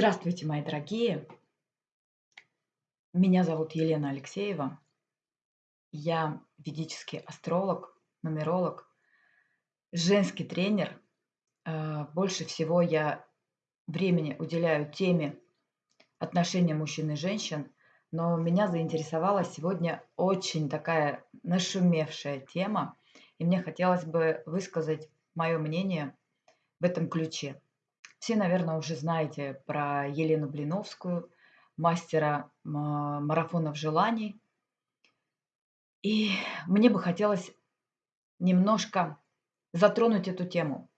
Здравствуйте, мои дорогие! Меня зовут Елена Алексеева. Я ведический астролог, нумеролог, женский тренер. Э, больше всего я времени уделяю теме отношения мужчин и женщин, но меня заинтересовала сегодня очень такая нашумевшая тема, и мне хотелось бы высказать мое мнение в этом ключе. Все, наверное, уже знаете про Елену Блиновскую, мастера марафонов желаний. И мне бы хотелось немножко затронуть эту тему.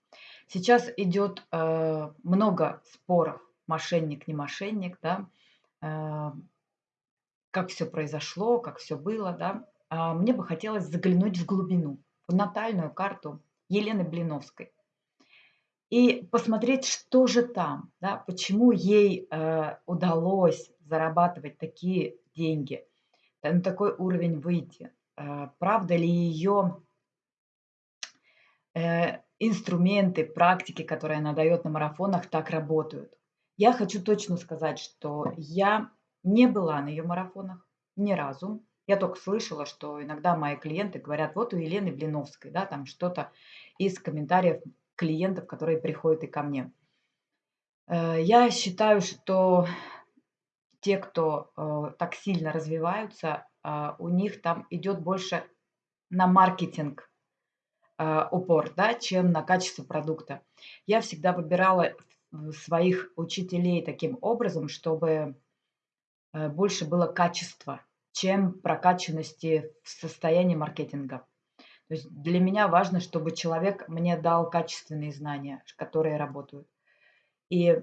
Сейчас идет э, много споров, мошенник, не мошенник, да, э, как все произошло, как все было, да. А мне бы хотелось заглянуть в глубину, в натальную карту Елены Блиновской и посмотреть, что же там, да, почему ей э, удалось зарабатывать такие деньги, на такой уровень выйти. Э, правда ли ее э, инструменты, практики, которые она дает на марафонах, так работают? Я хочу точно сказать, что я не была на ее марафонах ни разу. Я только слышала, что иногда мои клиенты говорят, вот у Елены Блиновской, да, там что-то из комментариев клиентов, которые приходят и ко мне. Э, я считаю, что те, кто э, так сильно развиваются, э, у них там идет больше на маркетинг упор, да, чем на качество продукта. Я всегда выбирала своих учителей таким образом, чтобы больше было качества, чем прокачанности в состоянии маркетинга. То есть для меня важно, чтобы человек мне дал качественные знания, которые работают. И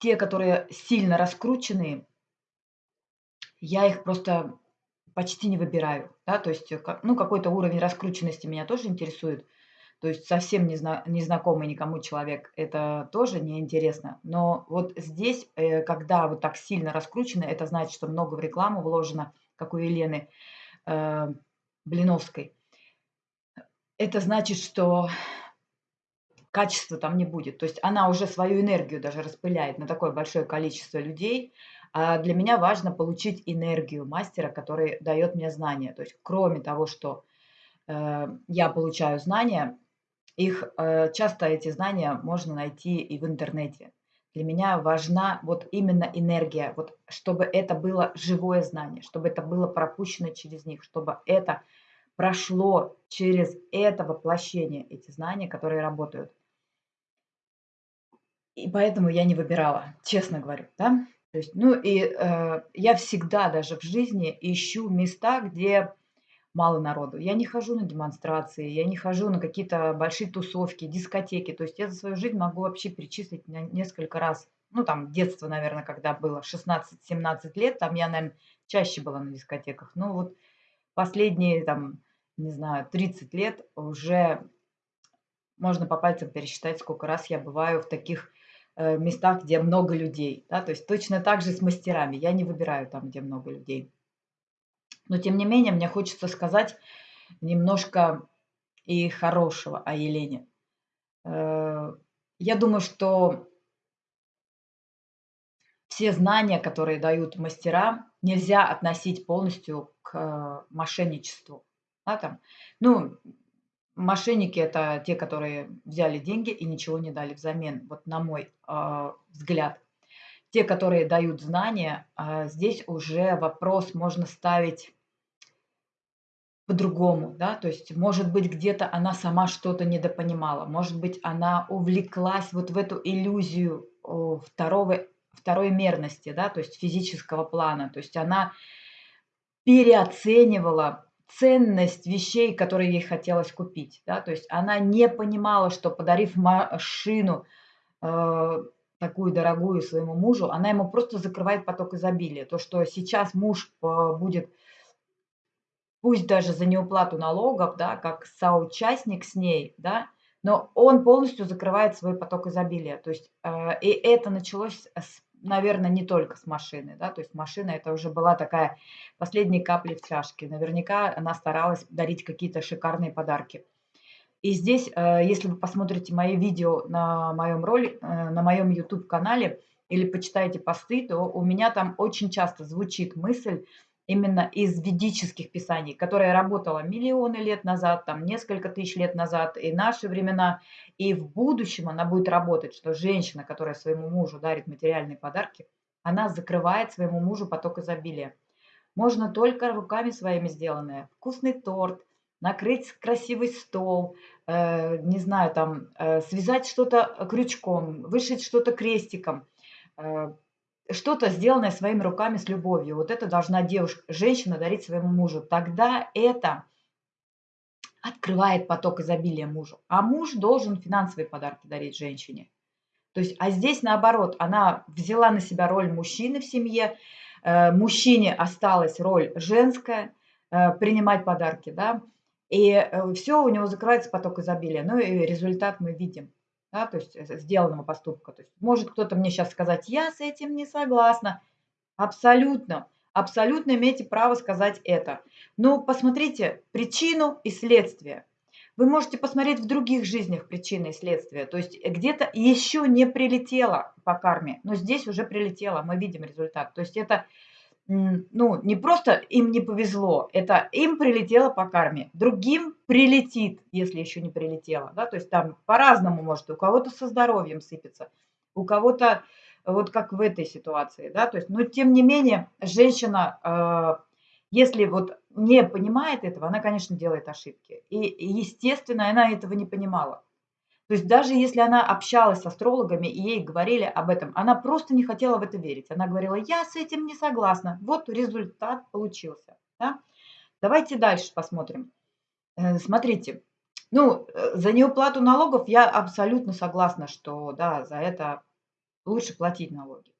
те, которые сильно раскрученные, я их просто почти не выбираю. Да? То есть ну, какой-то уровень раскрученности меня тоже интересует. То есть совсем незна- незнакомый никому человек, это тоже неинтересно. Но вот здесь, э, когда вот так сильно раскручено, это значит, что много в рекламу вложено, как у Елены. Блиновской. Это значит, что качества там не будет. То есть она уже свою энергию даже распыляет на такое большое количество людей. А для меня важно получить энергию мастера, который дает мне знания. То есть кроме того, что э, я получаю знания, их э, часто эти знания можно найти и в интернете. Для меня важна вот именно энергия, вот чтобы это было живое знание, чтобы это было пропущено через них, чтобы это прошло через это воплощение, эти знания, которые работают. И поэтому я не выбирала, честно говорю, да. То есть, ну и э, я всегда даже в жизни ищу места, где мало народу. Я не хожу на демонстрации, я не хожу на какие-то большие тусовки, дискотеки. То есть я за свою жизнь могу вообще перечислить на несколько раз. Ну, там, детство, наверное, когда было 16-17 лет, там я, наверное, чаще была на дискотеках. Ну, вот последние, там, не знаю, 30 лет уже можно по пальцам пересчитать, сколько раз я бываю в таких э, местах, где много людей. Да? То есть точно так же с мастерами. Я не выбираю там, где много людей. Но тем не менее, мне хочется сказать немножко и хорошего о Елене. Э, я думаю, что все знания, которые дают мастера, нельзя относить полностью к мошенничеству. Да, там. Ну, мошенники это те, которые взяли деньги и ничего не дали взамен, вот на мой э, взгляд. Те, которые дают знания, э, здесь уже вопрос можно ставить по-другому, да, то есть, может быть, где-то она сама что-то недопонимала, может быть, она увлеклась вот в эту иллюзию второго, второй мерности, да, то есть физического плана, то есть она переоценивала ценность вещей, которые ей хотелось купить, да, то есть она не понимала, что подарив машину э, такую дорогую своему мужу, она ему просто закрывает поток изобилия, то, что сейчас муж э, будет пусть даже за неуплату налогов, да, как соучастник с ней, да, но он полностью закрывает свой поток изобилия. То есть, э, и это началось, с, наверное, не только с машины, да, то есть машина это уже была такая последняя капля в чашке. Наверняка она старалась дарить какие-то шикарные подарки. И здесь, э, если вы посмотрите мои видео на моем роли, э, на моем YouTube-канале или почитаете посты, то у меня там очень часто звучит мысль именно из ведических писаний, которая работала миллионы лет назад, там несколько тысяч лет назад, и наши времена, и в будущем она будет работать, что женщина, которая своему мужу дарит материальные подарки, она закрывает своему мужу поток изобилия. Можно только руками своими сделанное. Вкусный торт, накрыть красивый стол, э, не знаю, там, э, связать что-то крючком, вышить что-то крестиком, э, что-то сделанное своими руками с любовью. Вот это должна девушка, женщина дарить своему мужу. Тогда это открывает поток изобилия мужу. А муж должен финансовые подарки дарить женщине. То есть, а здесь наоборот, она взяла на себя роль мужчины в семье, э, мужчине осталась роль женская, э, принимать подарки, да, и э, все, у него закрывается поток изобилия. Ну и результат мы видим, да, то есть сделанного поступка. То есть может кто-то мне сейчас сказать, я с этим не согласна. Абсолютно, абсолютно имеете право сказать это. Но посмотрите причину и следствие. Вы можете посмотреть в других жизнях причины и следствия. То есть где-то еще не прилетело по карме, но здесь уже прилетело, мы видим результат. То есть это ну, не просто им не повезло, это им прилетело по карме. Другим прилетит, если еще не прилетело. Да? То есть там по-разному может. У кого-то со здоровьем сыпется, у кого-то вот как в этой ситуации. Да? То есть, но тем не менее, женщина э, если вот не понимает этого, она, конечно, делает ошибки. И, естественно, она этого не понимала. То есть даже если она общалась с астрологами и ей говорили об этом, она просто не хотела в это верить. Она говорила, я с этим не согласна. Вот результат получился. Да? Давайте дальше посмотрим. Э, смотрите, ну, э, за неуплату налогов я абсолютно согласна, что да, за это лучше платить налоги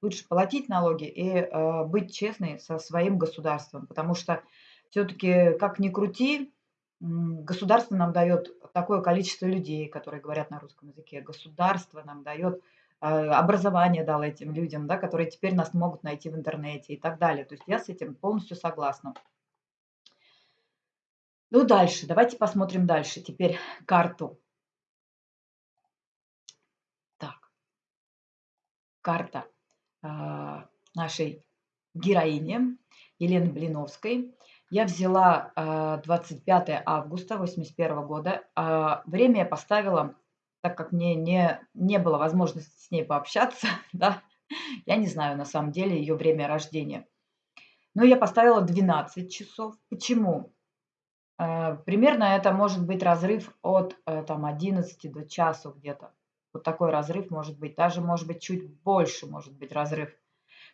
лучше платить налоги и э, быть честной со своим государством, потому что все-таки, как ни крути, государство нам дает такое количество людей, которые говорят на русском языке, государство нам дает э, образование дало этим людям, да, которые теперь нас могут найти в интернете и так далее. То есть я с этим полностью согласна. Ну, дальше. Давайте посмотрим дальше. Теперь карту. Так. Карта. А, нашей героини Елены Блиновской. Я взяла 25 а, августа 1981 года. А, время я поставила, так как мне не, не было возможности с ней пообщаться, да, я не знаю на самом деле ее время рождения. Но я поставила 12 часов. Почему? Примерно это может быть разрыв от э, там, 11 до часу где-то. Вот такой разрыв может быть. Даже может быть чуть больше может быть разрыв.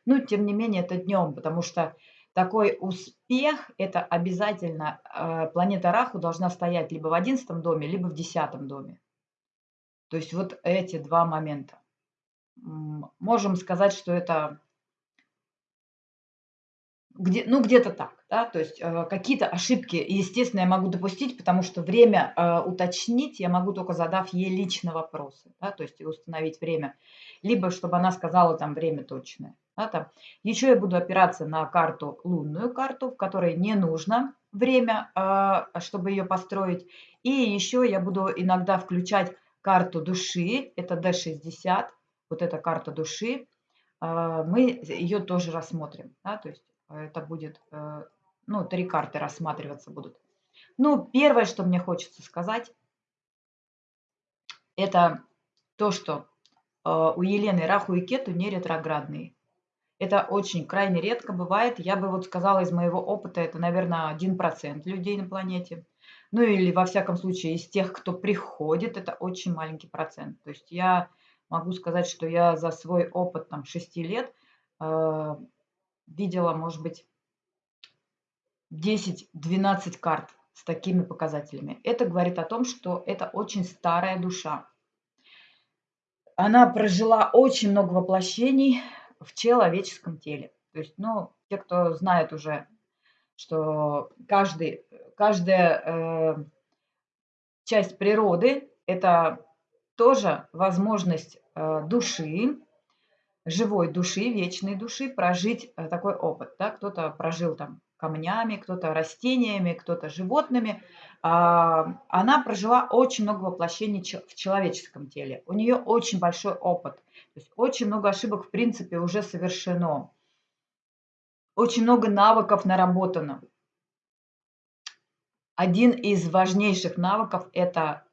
Но тем не менее это днем, потому что такой успех – это обязательно э, планета Раху должна стоять либо в одиннадцатом доме, либо в десятом доме. То есть вот эти два момента. Можем сказать, что это где, ну, где-то так, да, то есть э, какие-то ошибки, естественно, я могу допустить, потому что время э, уточнить я могу только задав ей лично вопросы, да, то есть установить время, либо чтобы она сказала там время точное. Да, там. Еще я буду опираться на карту, лунную карту, в которой не нужно время, э, чтобы ее построить. И еще я буду иногда включать карту души, это D60, вот эта карта души, э, мы ее тоже рассмотрим, да, то есть это будет, э, ну, три карты рассматриваться будут. Ну, первое, что мне хочется сказать, это то, что э, у Елены Раху и Кету не ретроградные. Это очень крайне редко бывает. Я бы вот сказала из моего опыта, это, наверное, 1% людей на планете. Ну или, во всяком случае, из тех, кто приходит, это очень маленький процент. То есть я могу сказать, что я за свой опыт там 6 лет э, видела, может быть, 10-12 карт с такими показателями. Это говорит о том, что это очень старая душа. Она прожила очень много воплощений в человеческом теле. То есть, ну, те, кто знает уже, что каждый, каждая э, часть природы – это тоже возможность э, души живой души, вечной души прожить э, такой опыт. Да? Кто-то прожил там камнями, кто-то растениями, кто-то животными. Она прожила очень много воплощений в человеческом теле. У нее очень большой опыт. То есть очень много ошибок, в принципе, уже совершено. Очень много навыков наработано. Один из важнейших навыков – это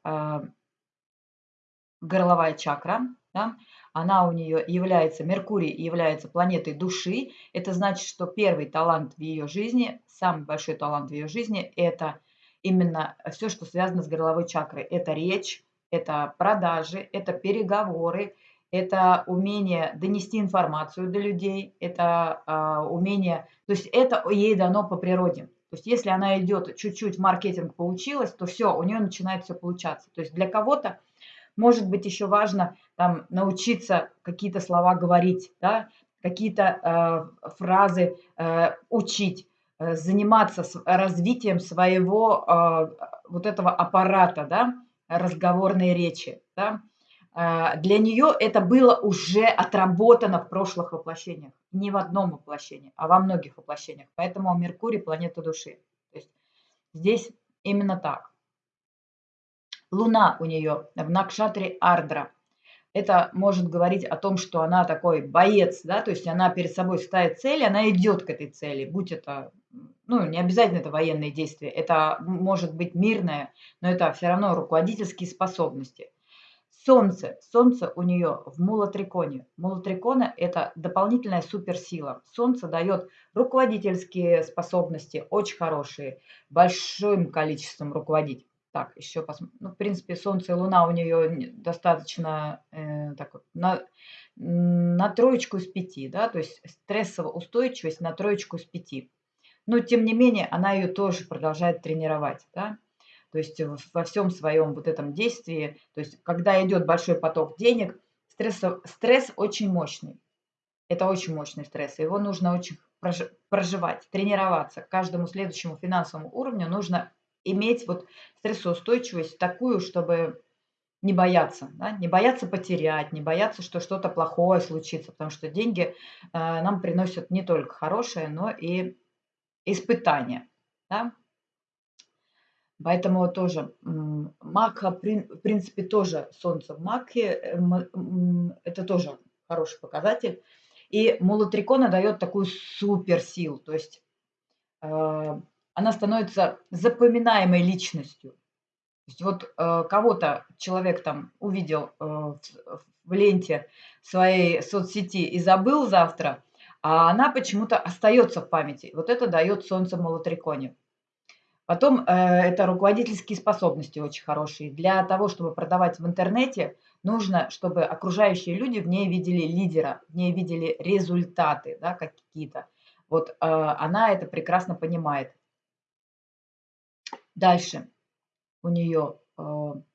горловая чакра. Да? Она у нее является, Меркурий является планетой души. Это значит, что первый талант в ее жизни, самый большой талант в ее жизни – это именно все, что связано с горловой чакрой. Это речь, это продажи, это переговоры, это умение донести информацию до людей, это а, умение, то есть это ей дано по природе. То есть если она идет чуть-чуть маркетинг поучилась, то все, у нее начинает все получаться. То есть для кого-то может быть еще важно там научиться какие-то слова говорить, да, какие-то э, фразы э, учить, э, заниматься с, развитием своего э, вот этого аппарата, да, разговорной речи, да, а, для нее это было уже отработано в прошлых воплощениях. Не в одном воплощении, а во многих воплощениях. Поэтому Меркурий – планета души. То есть здесь именно так. Луна у нее в Накшатре Ардра. Это может говорить о том, что она такой боец, да, то есть она перед собой ставит цель, она идет к этой цели, будь это, ну, не обязательно это военные действия, это может быть мирное, но это все равно руководительские способности – Солнце. Солнце у нее в мулатриконе. Мулатрикона – это дополнительная суперсила. Солнце дает руководительские способности, очень хорошие, большим количеством руководить. Так, еще посмотрим. Ну, в принципе, Солнце и Луна у нее достаточно э, так, на, на троечку из пяти, да, то есть стрессовая устойчивость на троечку из пяти. Но, тем не менее, она ее тоже продолжает тренировать, да. То есть во всем своем вот этом действии, то есть когда идет большой поток денег, стресс, стресс очень мощный. Это очень мощный стресс. Его нужно очень проживать, тренироваться. К каждому следующему финансовому уровню нужно иметь вот стрессоустойчивость такую, чтобы не бояться, да? не бояться потерять, не бояться, что что-то плохое случится, потому что деньги э, нам приносят не только хорошее, но и испытания. Да? Поэтому тоже Мака, в принципе, тоже Солнце в Маке, э, это тоже хороший показатель. И Мулатрикона дает такую суперсилу, то есть э, она становится запоминаемой личностью. То есть вот э, кого-то человек там увидел в, в ленте своей соцсети и забыл завтра, а она почему-то остается в памяти. Вот это дает Солнце в Мулатриконе. Потом э, это руководительские способности очень хорошие. Для того, чтобы продавать в интернете, нужно, чтобы окружающие люди в ней видели лидера, в ней видели результаты да, какие-то. Вот э, она это прекрасно понимает. Дальше у нее э,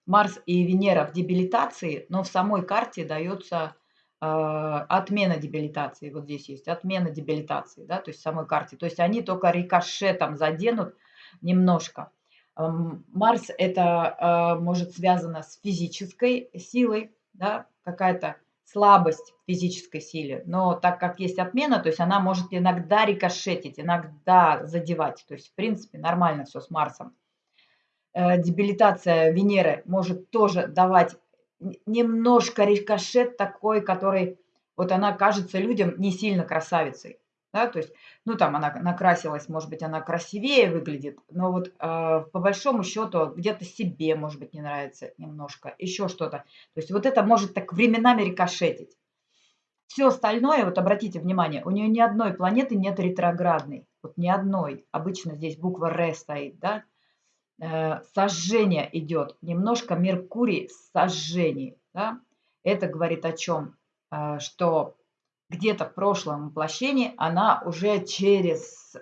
Марс и Венера в дебилитации, но в самой карте дается э, отмена дебилитации. Вот здесь есть отмена дебилитации, да, то есть в самой карте. То есть они только рикошетом заденут немножко. Марс это а, может связано с физической силой, да, какая-то слабость в физической силе, но так как есть отмена, то есть она может иногда рикошетить, иногда задевать, то есть в принципе нормально все с Марсом. Э, дебилитация Венеры может тоже давать немножко рикошет такой, который вот она кажется людям не сильно красавицей да, то есть, ну, там она накрасилась, может быть, она красивее выглядит, но вот э, по большому счету где-то себе, может быть, не нравится немножко, еще что-то. То есть вот это может так временами рикошетить. Все остальное, вот обратите внимание, у нее ни одной планеты нет ретроградной, вот ни одной. Обычно здесь буква Р стоит, да. Э, сожжение идет, немножко Меркурий в сожжении, да. Это говорит о чем? Э, что где-то в прошлом воплощении она уже через,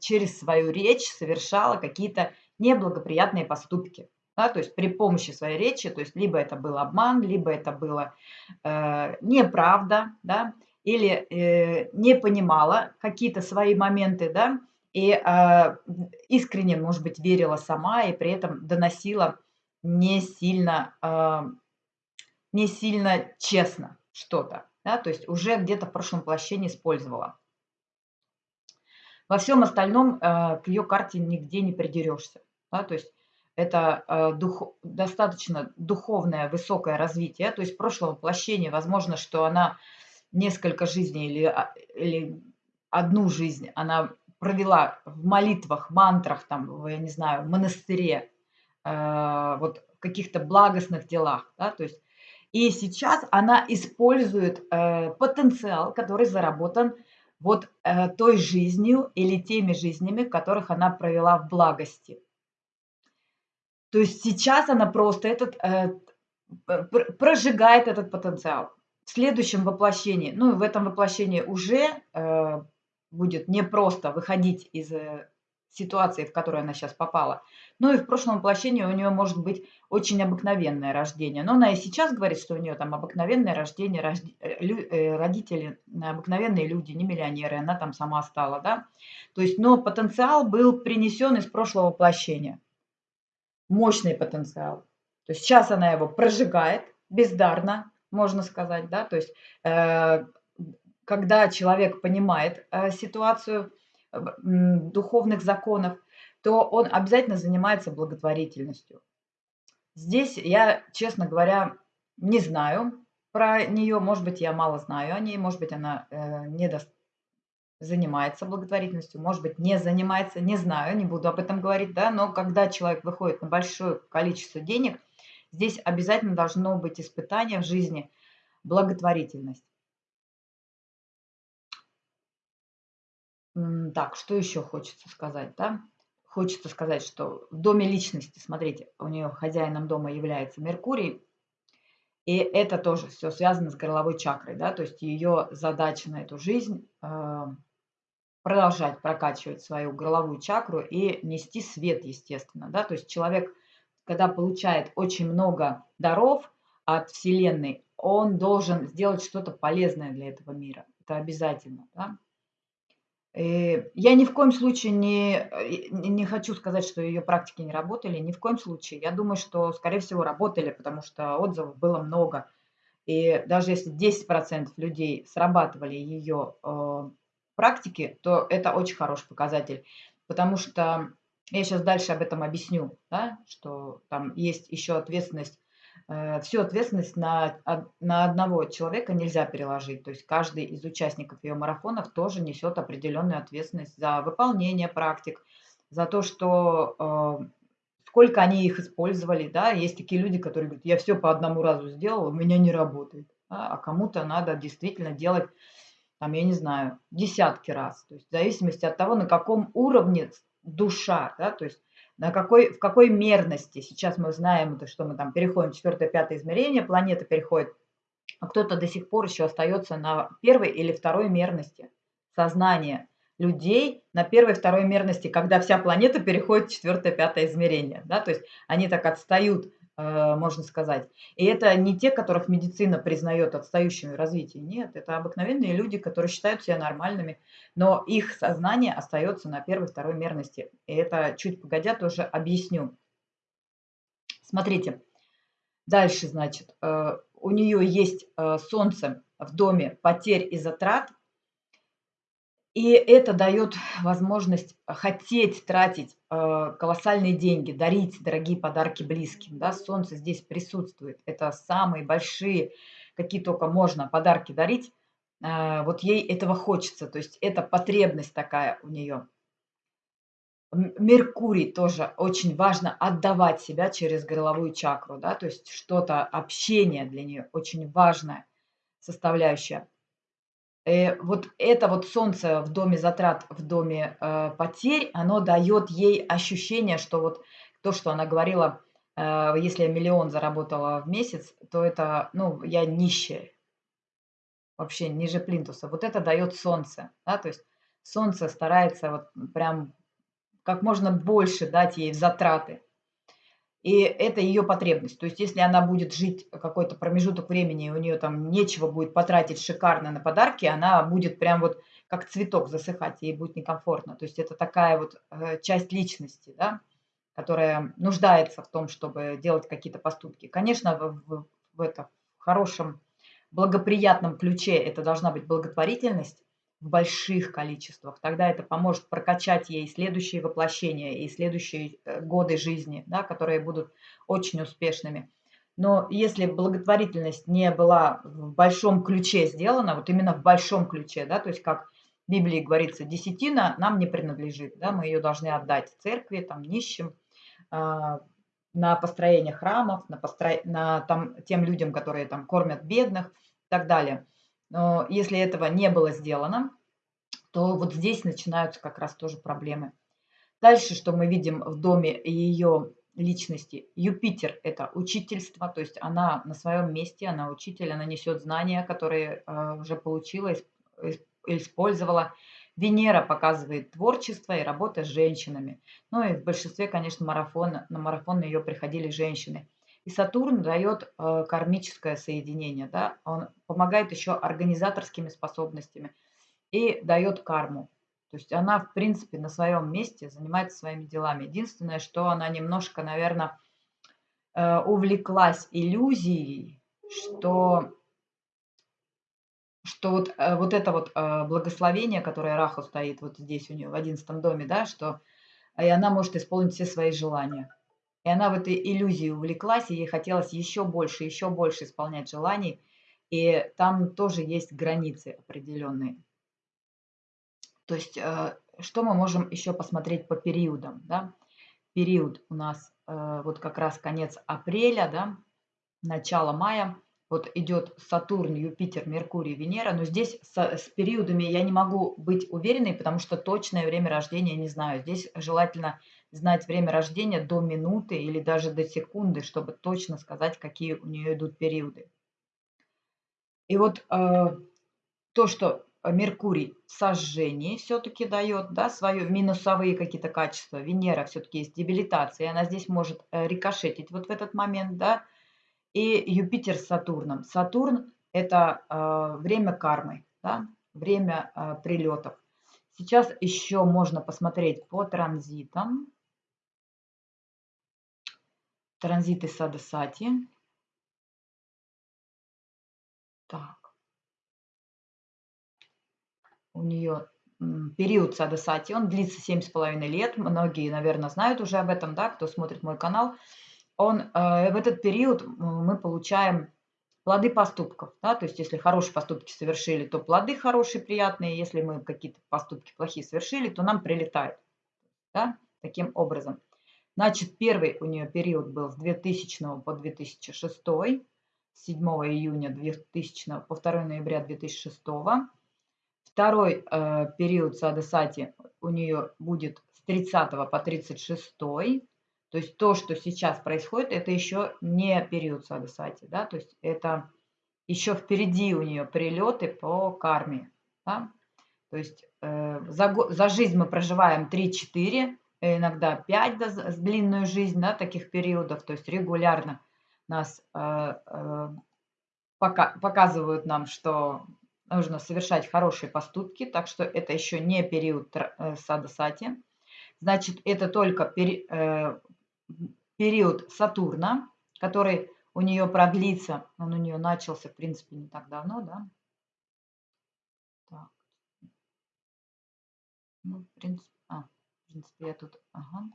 через свою речь совершала какие-то неблагоприятные поступки. Да, то есть при помощи своей речи, то есть либо это был обман, либо это было э, неправда, да, или э, не понимала какие-то свои моменты, да, и э, искренне, может быть, верила сама и при этом доносила не сильно, э, не сильно честно что-то да, то есть уже где-то в прошлом воплощении использовала. Во всем остальном э, к ее карте нигде не придерешься. Да? То есть это э, дух, достаточно духовное высокое развитие. То есть прошлое воплощение, возможно, что она несколько жизней или, или одну жизнь она провела в молитвах, мантрах, там, я не знаю, в монастыре, э, вот в каких-то благостных делах, да, то есть и сейчас она использует э, потенциал, который заработан вот э, той жизнью или теми жизнями, которых она провела в благости. То есть сейчас она просто этот, э, прожигает этот потенциал. В следующем воплощении, ну в этом воплощении уже э, будет не просто выходить из э, ситуации, в которую она сейчас попала. Ну и в прошлом воплощении у нее может быть очень обыкновенное рождение. Но она и сейчас говорит, что у нее там обыкновенное рождение, э, э, родители обыкновенные люди, не миллионеры, она там сама стала, да. То есть, но потенциал был принесен из прошлого воплощения. Мощный потенциал. То есть сейчас она его прожигает бездарно, можно сказать, да, то есть э, когда человек понимает э, ситуацию э, духовных законов, то он обязательно занимается благотворительностью. Здесь я, честно говоря, не знаю про нее, может быть, я мало знаю о ней, может быть, она э, не до... занимается благотворительностью, может быть, не занимается, не знаю, не буду об этом говорить, да, но когда человек выходит на большое количество денег, здесь обязательно должно быть испытание в жизни благотворительность. Так, что еще хочется сказать, да? Хочется сказать, что в доме личности, смотрите, у нее хозяином дома является Меркурий, и это тоже все связано с горловой чакрой, да, то есть ее задача на эту жизнь э, продолжать прокачивать свою горловую чакру и нести свет, естественно, да, то есть человек, когда получает очень много даров от Вселенной, он должен сделать что-то полезное для этого мира, это обязательно, да. Э, я ни в коем случае не, э, не хочу сказать, что ее практики не работали, ни в коем случае. Я думаю, что, скорее всего, работали, потому что отзывов было много. И даже если 10% людей срабатывали ее э, практики, то это очень хороший показатель. Потому что я сейчас дальше об этом объясню, да, что там есть еще ответственность всю ответственность на, на одного человека нельзя переложить. То есть каждый из участников ее марафонов тоже несет определенную ответственность за выполнение практик, за то, что э, сколько они их использовали. Да? Есть такие люди, которые говорят, я все по одному разу сделал, у меня не работает. Да? А кому-то надо действительно делать, там, я не знаю, десятки раз. То есть в зависимости от того, на каком уровне душа, да, то есть на какой, в какой мерности. Сейчас мы знаем, что мы там переходим в четвертое-пятое измерение, планета переходит, а кто-то до сих пор еще остается на первой или второй мерности сознания людей на первой второй мерности, когда вся планета переходит в четвертое-пятое измерение. Да? То есть они так отстают можно сказать. И это не те, которых медицина признает отстающими в развитии. Нет, это обыкновенные люди, которые считают себя нормальными, но их сознание остается на первой, второй мерности. И это чуть погодя тоже объясню. Смотрите, дальше, значит, э, у нее есть э, солнце в доме потерь и затрат, и это дает возможность хотеть тратить э, колоссальные деньги, дарить дорогие подарки близким. Да? Солнце здесь присутствует. Это самые большие, какие только можно подарки дарить. Э, вот ей этого хочется. То есть это потребность такая у нее. Меркурий тоже очень важно отдавать себя через горловую чакру. Да? То есть что-то, общение для нее очень важная составляющая. Э, вот это вот солнце в доме затрат, в доме э, потерь, оно дает ей ощущение, что вот то, что она говорила, э, если я миллион заработала в месяц, то это, ну, я нищая, вообще ниже плинтуса. Вот это дает солнце, да, то есть солнце старается вот прям как можно больше дать ей в затраты. И это ее потребность. То есть если она будет жить какой-то промежуток времени, и у нее там нечего будет потратить шикарно на подарки, она будет прям вот как цветок засыхать, ей будет некомфортно. То есть это такая вот э, часть личности, да, которая нуждается в том, чтобы делать какие-то поступки. Конечно, в, в, в, это, хорошем, благоприятном ключе это должна быть благотворительность, в больших количествах. Тогда это поможет прокачать ей следующие воплощения и следующие э, годы жизни, да, которые будут очень успешными. Но если благотворительность не была в большом ключе сделана, вот именно в большом ключе, да, то есть как в Библии говорится, десятина нам не принадлежит, да, мы ее должны отдать церкви, там, нищим, а, на построение храмов, на, постро... на там, тем людям, которые там кормят бедных и так далее. Но если этого не было сделано, то вот здесь начинаются как раз тоже проблемы. Дальше, что мы видим в доме ее личности. Юпитер – это учительство, то есть она на своем месте, она учитель, она несет знания, которые э, уже получила, использовала. Венера показывает творчество и работа с женщинами. Ну и в большинстве, конечно, марафона, на марафон ее приходили женщины. И Сатурн дает э, кармическое соединение, да? он помогает еще организаторскими способностями и дает карму. То есть она, в принципе, на своем месте занимается своими делами. Единственное, что она немножко, наверное, э, увлеклась иллюзией, что что вот, э, вот это вот э, благословение, которое Раху стоит вот здесь у нее в одиннадцатом доме, да, что и она может исполнить все свои желания. И она в этой иллюзии увлеклась, и ей хотелось еще больше, еще больше исполнять желаний. И там тоже есть границы определенные. То есть, э, что мы можем еще посмотреть по периодам, да? Период у нас вот как раз конец апреля, да, начало мая – вот идет Сатурн, Юпитер, Меркурий, Венера, но здесь с, с периодами я не могу быть уверенной, потому что точное время рождения не знаю. Здесь желательно знать время рождения до минуты или даже до секунды, чтобы точно сказать, какие у нее идут периоды. И вот э, то, что Меркурий в сожжении все-таки дает, да, свои минусовые какие-то качества. Венера все-таки есть дебилитация, она здесь может э, рикошетить вот в этот момент, да, и Юпитер с Сатурном. Сатурн – это э, время кармы, да? время э, прилетов. Сейчас еще можно посмотреть по транзитам. Транзиты Садасати. Так. У нее период Садасати, он длится 7,5 лет. Многие, наверное, знают уже об этом, да, кто смотрит мой канал он, э, в этот период мы получаем плоды поступков. Да? То есть если хорошие поступки совершили, то плоды хорошие, приятные. Если мы какие-то поступки плохие совершили, то нам прилетает. Да? Таким образом. Значит, первый у нее период был с 2000 по 2006, с 7 июня 2000 по 2 ноября 2006. Второй э, период Садасати у нее будет с 30 по 36 то есть то, что сейчас происходит, это еще не период Садасати, да, то есть это еще впереди у нее прилеты по карме, да? То есть э, за, за жизнь мы проживаем 3-4, иногда 5 да, с длинную жизнь, да, таких периодов, то есть регулярно нас э, э, пока, показывают нам, что нужно совершать хорошие поступки, так что это еще не период э, садасати. Значит, это только пери, э, период Сатурна, который у нее продлится, он у нее начался, в принципе, не так давно, да? Так. Ну, в принципе, а, в принципе, я тут, ага.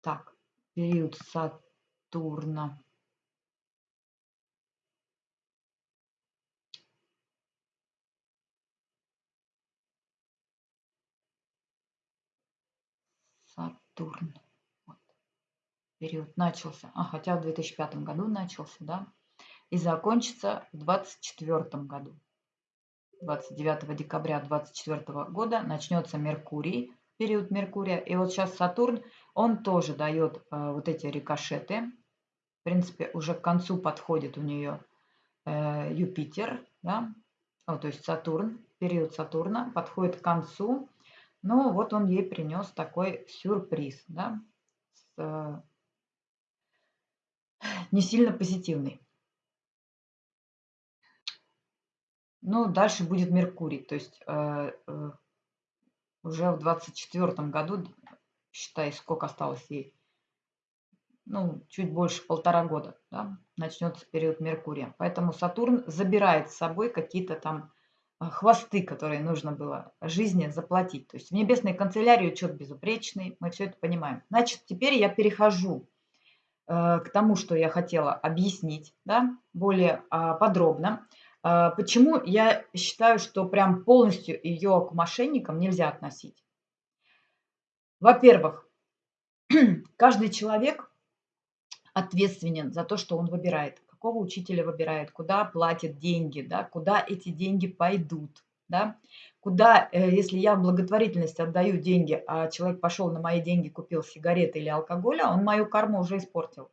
Так, период Сатурна. Сатурн период начался, а хотя в 2005 году начался, да, и закончится в 2024 году. 29 декабря 2024 года начнется Меркурий, период Меркурия. И вот сейчас Сатурн, он тоже дает э, вот эти рикошеты. В принципе, уже к концу подходит у нее э, Юпитер, да, о, то есть Сатурн, период Сатурна подходит к концу. Но вот он ей принес такой сюрприз, да, с, э, не сильно позитивный. Ну, дальше будет Меркурий, то есть э, э, уже в 24 году, считай, сколько осталось ей, ну, чуть больше полтора года, да, начнется период Меркурия. Поэтому Сатурн забирает с собой какие-то там а, хвосты, которые нужно было жизни заплатить. То есть в небесной канцелярии учет безупречный, мы все это понимаем. Значит, теперь я перехожу э, к тому, что я хотела объяснить да, более э, подробно. Э, почему я считаю, что прям полностью ее к мошенникам нельзя относить? Во-первых, каждый человек ответственен за то, что он выбирает какого учителя выбирает, куда платят деньги, да, куда эти деньги пойдут. Да? Куда, э, если я в благотворительность отдаю деньги, а человек пошел на мои деньги, купил сигареты или алкоголь, а он мою карму уже испортил.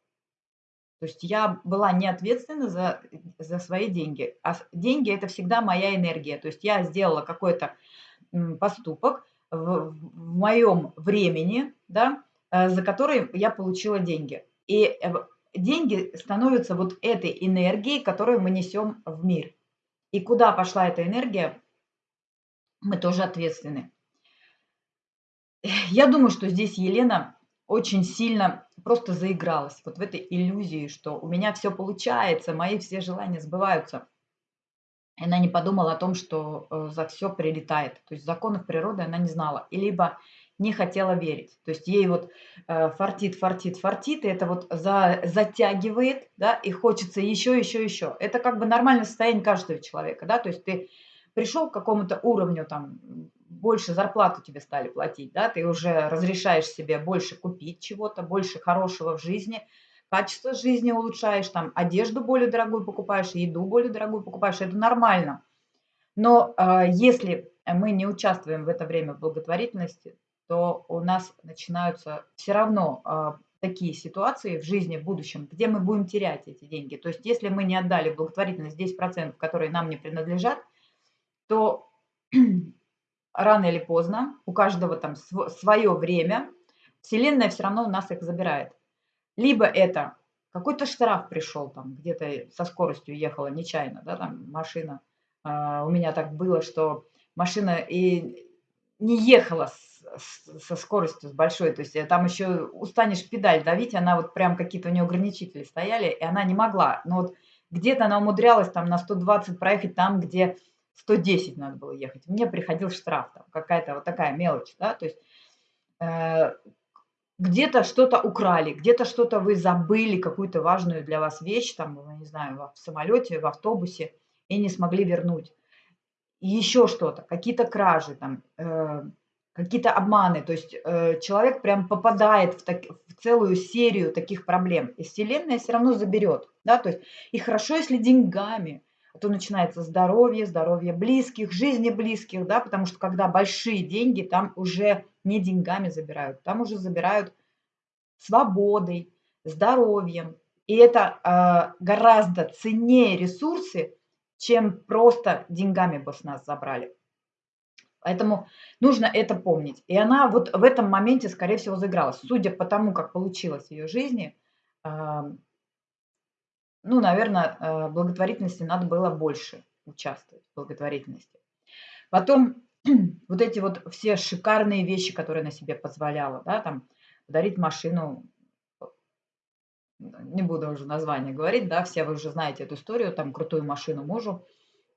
То есть я была не ответственна за, за свои деньги. А деньги – это всегда моя энергия. То есть я сделала какой-то поступок в, в моем времени, да, э, за который я получила деньги. И э, деньги становятся вот этой энергией, которую мы несем в мир. И куда пошла эта энергия, мы тоже ответственны. Я думаю, что здесь Елена очень сильно просто заигралась вот в этой иллюзии, что у меня все получается, мои все желания сбываются. Она не подумала о том, что э, за все прилетает. То есть законов природы она не знала. И либо не хотела верить. То есть ей вот э, фартит, фартит, фартит, и это вот за, затягивает, да, и хочется еще, еще, еще. Это как бы нормальное состояние каждого человека, да, то есть ты пришел к какому-то уровню, там, больше зарплату тебе стали платить, да, ты уже разрешаешь себе больше купить чего-то, больше хорошего в жизни, качество жизни улучшаешь, там, одежду более дорогую покупаешь, еду более дорогую покупаешь, это нормально. Но э, если мы не участвуем в это время в благотворительности, то у нас начинаются все равно а, такие ситуации в жизни в будущем, где мы будем терять эти деньги. То есть если мы не отдали благотворительность 10%, которые нам не принадлежат, то рано или поздно, у каждого там свое время, Вселенная все равно у нас их забирает. Либо это какой-то штраф пришел, там где-то со скоростью ехала нечаянно, да, там машина. А, у меня так было, что машина и не ехала с со скоростью с большой, то есть э, там еще устанешь педаль давить, она вот прям какие-то у нее ограничители стояли, и она не могла. Но вот где-то она умудрялась там на 120 проехать там, где 110 надо было ехать. Мне приходил штраф, там какая-то вот такая мелочь, да, то есть э, где-то что-то украли, где-то что-то вы забыли, какую-то важную для вас вещь, там, не знаю, в самолете, в автобусе, и не смогли вернуть. И еще что-то, какие-то кражи, там, э, какие-то обманы. То есть э, человек прям попадает в, так, в целую серию таких проблем. И Вселенная все равно заберет. Да? То есть, и хорошо, если деньгами. То начинается здоровье, здоровье близких, жизни близких. Да? Потому что когда большие деньги, там уже не деньгами забирают. Там уже забирают свободой, здоровьем. И это э, гораздо ценнее ресурсы, чем просто деньгами бы с нас забрали. Поэтому нужно это помнить. И она вот в этом моменте, скорее всего, заигралась. Судя по тому, как получилось в ее жизни, ну, наверное, э, благотворительности надо было больше участвовать в благотворительности. Потом вот эти вот все шикарные вещи, которые на себе позволяла, да, там, подарить машину, не буду уже название говорить, да, все вы уже знаете эту историю, там, крутую машину мужу,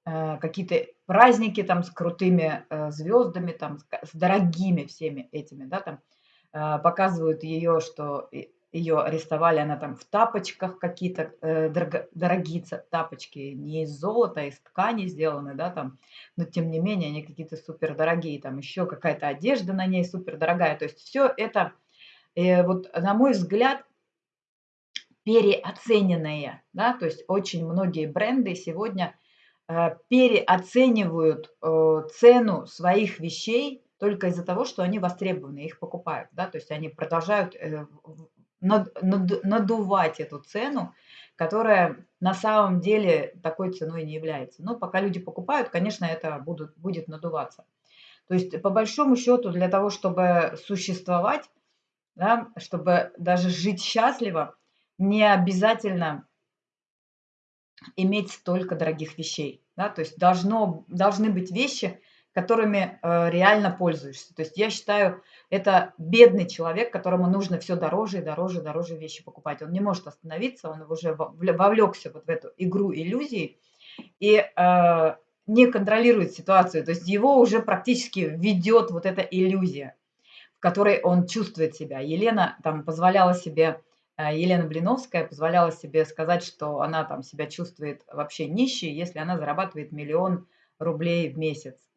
Э, какие-то праздники там с крутыми э, звездами, там с дорогими всеми этими, да, там показывают ее, что ее арестовали, она там в тапочках какие-то дорого, дорогие тапочки, не из золота, а из ткани сделаны, да, там, но тем не менее они какие-то супер дорогие, там еще какая-то одежда на ней супер дорогая, то есть все это, вот на мой взгляд, переоцененные, да, то есть очень многие бренды сегодня Э, переоценивают э, цену своих вещей только из-за того, что они востребованы, их покупают. Да? То есть они продолжают э, надувать эту цену, которая на самом деле такой ценой не является. Но пока люди покупают, конечно, это будут, будет надуваться. То есть по большому счету для того, чтобы существовать, да, чтобы даже жить счастливо, не обязательно иметь столько дорогих вещей. Да? То есть должно, должны быть вещи, которыми э, реально пользуешься. То есть я считаю, это бедный человек, которому нужно все дороже и дороже и дороже вещи покупать. Он не может остановиться, он уже вовлекся вот в эту игру иллюзий и э, не контролирует ситуацию, то есть его уже практически ведет вот эта иллюзия, в которой он чувствует себя. Елена там позволяла себе, э, Елена Блиновская позволяла себе сказать, что она там себя чувствует вообще нищей, если она зарабатывает миллион рублей в месяц.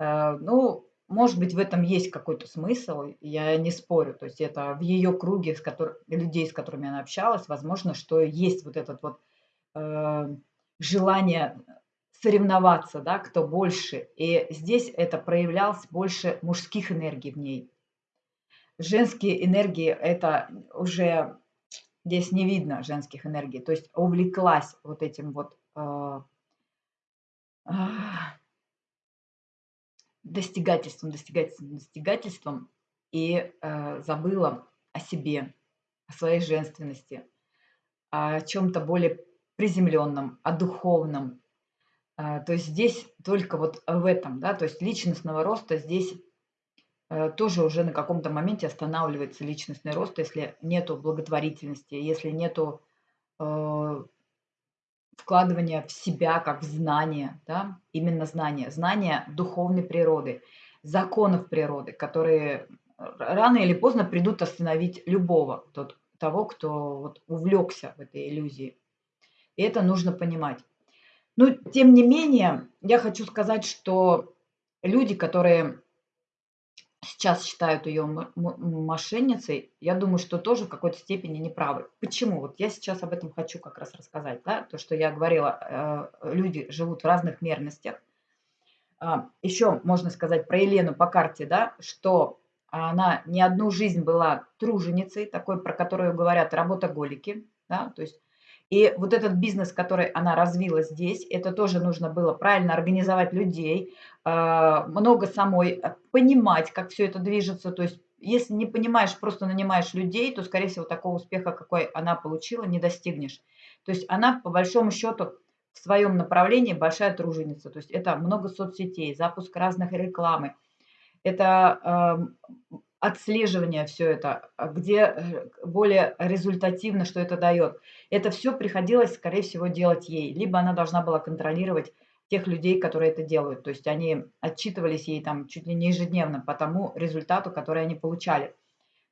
Э, ну, может быть, в этом есть какой-то смысл, я не спорю. То есть это в ее круге с котор... людей, с которыми она общалась, возможно, что есть вот этот вот э, желание соревноваться, да, кто больше. И здесь это проявлялось больше мужских энергий в ней. Женские энергии это уже здесь не видно женских энергий. То есть увлеклась вот этим вот э, э, достигательством, достигательством, достигательством и э, забыла о себе, о своей женственности, о чем-то более приземленном, о духовном. Э, то есть здесь только вот в этом, да, то есть личностного роста здесь э, тоже уже на каком-то моменте останавливается личностный рост, если нету благотворительности, если нету э, вкладывание в себя как в знание, да, именно знание, знание духовной природы, законов природы, которые рано или поздно придут остановить любого, тот, того, кто вот увлекся в этой иллюзии. И это нужно понимать. Но, тем не менее, я хочу сказать, что люди, которые сейчас считают ее мошенницей, я думаю, что тоже в какой-то степени неправы. Почему? Вот я сейчас об этом хочу как раз рассказать. Да? То, что я говорила, э, люди живут в разных мерностях. А, Еще можно сказать про Елену по карте, да, что она не одну жизнь была труженицей, такой, про которую говорят работоголики. Да? То есть и вот этот бизнес, который она развила здесь, это тоже нужно было правильно организовать людей, а, много самой э, понимать, как все это движется. То есть если не понимаешь, просто нанимаешь людей, то, скорее всего, такого успеха, какой она получила, не достигнешь. То есть она, по большому счету, в своем направлении большая труженица. То есть это много соцсетей, запуск разных рекламы. Это отслеживание все это, а где э, более результативно, что это дает. Это все приходилось, скорее всего, делать ей. Либо она должна была контролировать тех людей, которые это делают. То есть они отчитывались ей там чуть ли не ежедневно по тому результату, который они получали.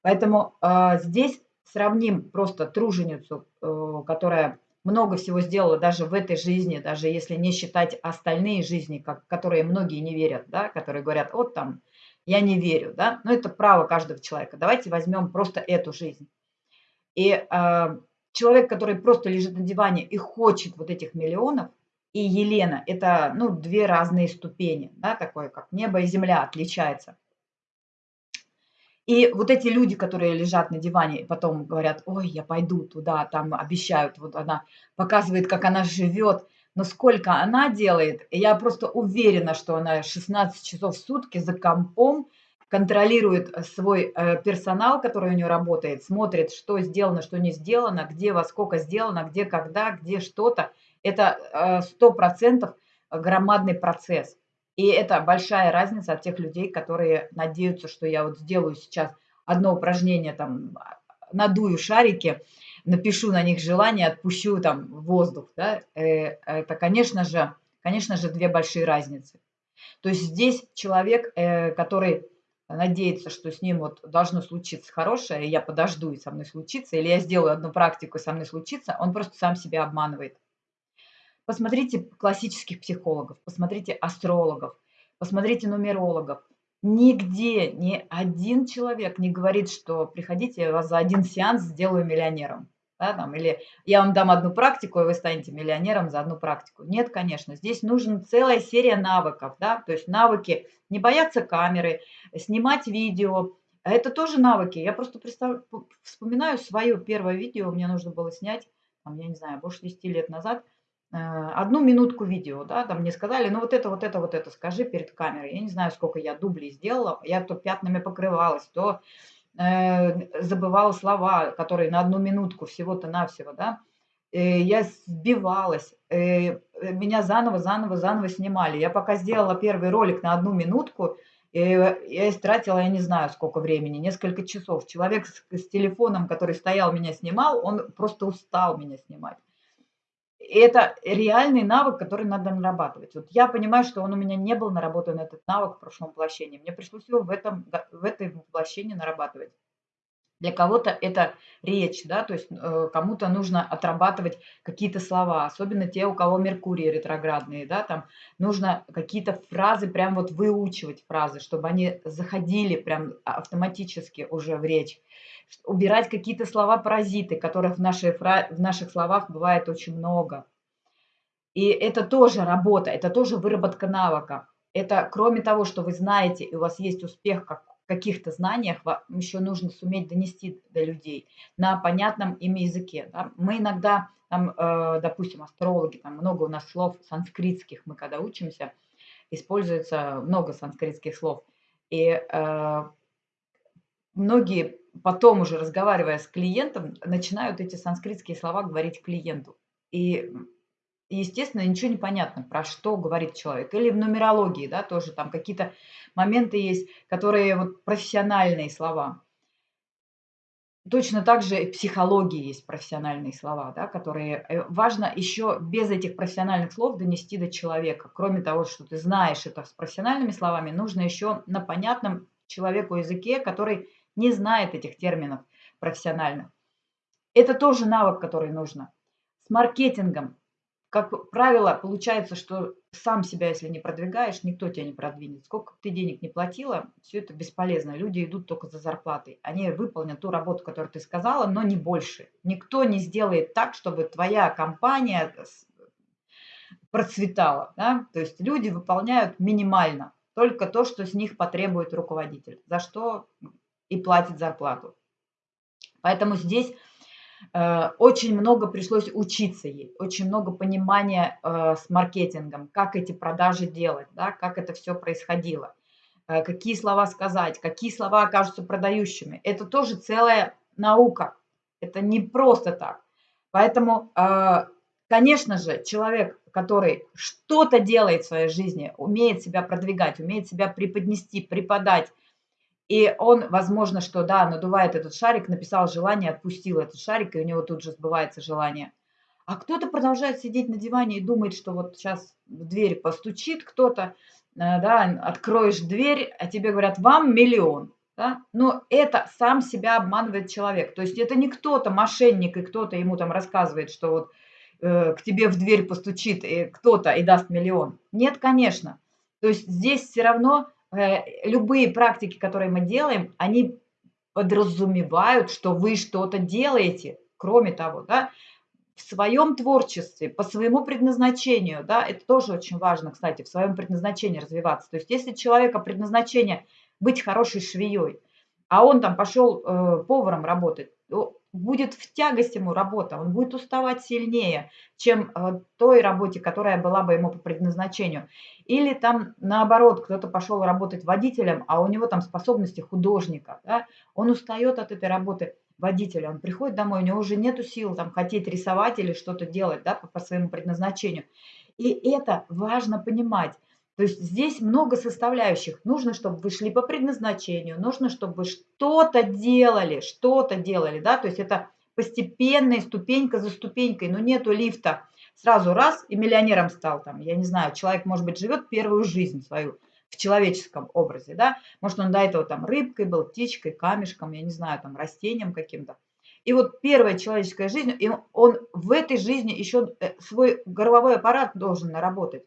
Поэтому э, здесь сравним просто труженицу, э, которая много всего сделала даже в этой жизни, даже если не считать остальные жизни, как, которые многие не верят, да, которые говорят, вот там я не верю, да, но это право каждого человека. Давайте возьмем просто эту жизнь. И э, человек, который просто лежит на диване и хочет вот этих миллионов, и Елена, это, ну, две разные ступени, да, такое, как небо и земля отличается. И вот эти люди, которые лежат на диване и потом говорят, ой, я пойду туда, там обещают, вот она показывает, как она живет, но сколько она делает, я просто уверена, что она 16 часов в сутки за компом контролирует э, свой э, персонал, который у нее работает, смотрит, что сделано, что не сделано, где во сколько сделано, где когда, где что-то. Это э, сто процентов громадный процесс. И это большая разница от тех людей, которые надеются, что я вот сделаю сейчас одно упражнение, там, надую шарики, напишу на них желание, отпущу там воздух, да, это, конечно же, конечно же, две большие разницы. То есть здесь человек, который надеется, что с ним вот должно случиться хорошее, и я подожду, и со мной случится, или я сделаю одну практику, и со мной случится, он просто сам себя обманывает. Посмотрите классических психологов, посмотрите астрологов, посмотрите нумерологов. Нигде ни один человек не говорит, что приходите, я вас за один сеанс сделаю миллионером да, там, или я вам дам одну практику, и вы станете миллионером за одну практику. Нет, конечно, здесь нужна целая серия навыков, да, то есть навыки не бояться камеры, снимать видео, это тоже навыки. Я просто вспоминаю свое первое видео, мне нужно было снять, там, я не знаю, больше 10 лет назад, э, одну минутку видео, да, там мне сказали, ну вот это, вот это, вот это скажи перед камерой. Я не знаю, сколько я дублей сделала, я то пятнами покрывалась, то забывала слова, которые на одну минутку всего-то навсего, да, э, я сбивалась, э, меня заново, заново, заново снимали. Я пока сделала первый ролик на одну минутку, я истратила, я не знаю, сколько времени, несколько часов. Человек с, с телефоном, который стоял, меня снимал, он просто устал меня снимать. Это реальный навык, который надо нарабатывать. Вот я понимаю, что он у меня не был наработан, этот навык в прошлом воплощении. Мне пришлось его в этом, в этой воплощении нарабатывать. Для кого-то это речь, да, то есть э, кому-то нужно отрабатывать какие-то слова, особенно те, у кого Меркурий ретроградные, да, там нужно какие-то фразы прям вот выучивать фразы, чтобы они заходили прям автоматически уже в речь. Убирать какие-то слова-паразиты, которых в, нашей в наших словах бывает очень много. И это тоже работа, это тоже выработка навыка. Это кроме того, что вы знаете, и у вас есть успех как каких-то знаниях еще нужно суметь донести до людей на понятном им языке. Да? Мы иногда, там, э, допустим, астрологи, там много у нас слов санскритских, мы когда учимся, используется много санскритских слов. И э, многие потом уже разговаривая с клиентом, начинают эти санскритские слова говорить клиенту. И естественно, ничего не понятно, про что говорит человек. Или в нумерологии, да, тоже там какие-то моменты есть, которые вот профессиональные слова. Точно так же в психологии есть профессиональные слова, да, которые э, важно еще без этих профессиональных слов донести до человека. Кроме того, что ты знаешь это с профессиональными словами, нужно еще на понятном человеку языке, который не знает этих терминов профессионально. Это тоже навык, который нужно. С маркетингом как правило, получается, что сам себя, если не продвигаешь, никто тебя не продвинет. Сколько ты денег не платила, все это бесполезно. Люди идут только за зарплатой. Они выполнят ту работу, которую ты сказала, но не больше. Никто не сделает так, чтобы твоя компания процветала. Да? То есть люди выполняют минимально. Только то, что с них потребует руководитель. За что и платит зарплату. Поэтому здесь очень много пришлось учиться ей, очень много понимания э, с маркетингом, как эти продажи делать, да, как это все происходило, э, какие слова сказать, какие слова окажутся продающими. Это тоже целая наука, это не просто так. Поэтому, конечно же, человек, который что-то делает в своей жизни, умеет себя продвигать, умеет себя преподнести, преподать, и он, возможно, что да, надувает этот шарик, написал желание, отпустил этот шарик, и у него тут же сбывается желание. А кто-то продолжает сидеть на диване и думает, что вот сейчас в дверь постучит кто-то, э, да, откроешь дверь, а тебе говорят, вам миллион. Да? Но это сам себя обманывает человек. То есть это не кто-то, мошенник, и кто-то ему там рассказывает, что вот э, к тебе в дверь постучит кто-то и даст миллион. Нет, конечно. То есть здесь все равно любые практики, которые мы делаем, они подразумевают, что вы что-то делаете. Кроме того, да, в своем творчестве, по своему предназначению, да, это тоже очень важно, кстати, в своем предназначении развиваться. То есть если человека предназначение быть хорошей швеей, а он там пошел э, поваром работать, будет в тягость ему работа, он будет уставать сильнее, чем э, той работе, которая была бы ему по предназначению. Или там наоборот, кто-то пошел работать водителем, а у него там способности художника, да? он устает от этой работы водителя, он приходит домой, у него уже нету сил там хотеть рисовать или что-то делать да, по, по своему предназначению. И это важно понимать. То есть здесь много составляющих. Нужно, чтобы вы шли по предназначению, нужно, чтобы что-то делали, что-то делали, да, то есть это постепенная ступенька за ступенькой, но нету лифта. Сразу раз и миллионером стал там, я не знаю, человек, может быть, живет первую жизнь свою в человеческом образе, да, может, он до этого там рыбкой был, птичкой, камешком, я не знаю, там растением каким-то. И вот первая человеческая жизнь, и он в этой жизни еще э, свой горловой аппарат должен наработать